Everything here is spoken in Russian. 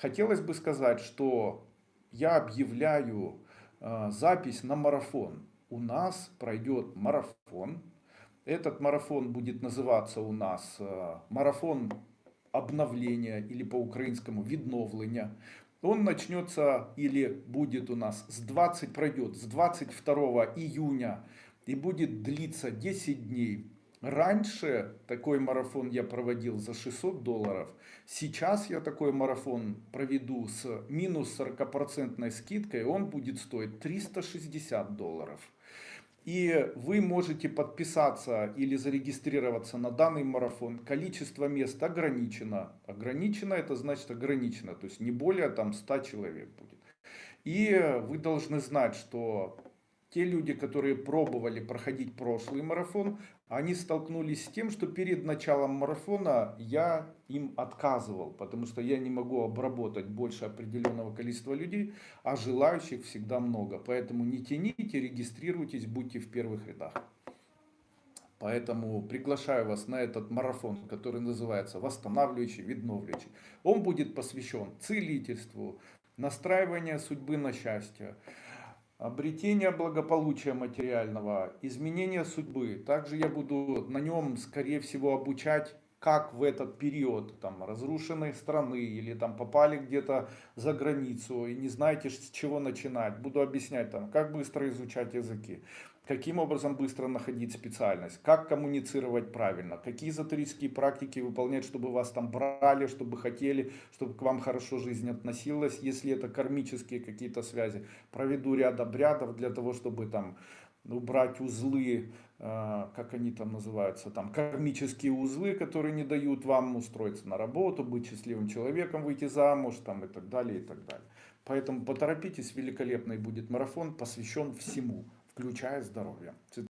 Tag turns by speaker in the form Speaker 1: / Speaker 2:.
Speaker 1: хотелось бы сказать, что я объявляю э, запись на марафон. У нас пройдет марафон. Этот марафон будет называться у нас э, марафон обновления или по-украинскому відновлення. Он начнется или будет у нас с 20, пройдет с 22 июня и будет длиться 10 дней. Раньше такой марафон я проводил за 600 долларов. Сейчас я такой марафон проведу с минус 40% скидкой. Он будет стоить 360 долларов. И вы можете подписаться или зарегистрироваться на данный марафон. Количество мест ограничено. Ограничено это значит ограничено. То есть не более там 100 человек будет. И вы должны знать, что те люди, которые пробовали проходить прошлый марафон, они столкнулись с тем, что перед началом марафона я им отказывал, потому что я не могу обработать больше определенного количества людей, а желающих всегда много. Поэтому не тяните, регистрируйтесь, будьте в первых рядах. Поэтому приглашаю вас на этот марафон, который называется «Восстанавливающий, відновлюючий». Он будет посвящен целительству, настраиванию судьбы на счастье, обретение благополучия материального, изменение судьбы. Также я буду на нем, скорее всего, обучать, как в этот период там, разрушенной страны или там попали где-то за границу и не знаете, с чего начинать. Буду объяснять, там, как быстро изучать языки каким образом быстро находить специальность, как коммуницировать правильно, какие эзотерические практики выполнять, чтобы вас там брали, чтобы хотели, чтобы к вам хорошо жизнь относилась, если это кармические какие-то связи. Проведу ряд обрядов для того, чтобы там убрать узлы, э, как они там называются, там кармические узлы, которые не дают вам устроиться на работу, быть счастливым человеком, выйти замуж там, и так далее, и так далее. Поэтому поторопитесь, великолепный будет марафон, посвящен всему включая здоровье.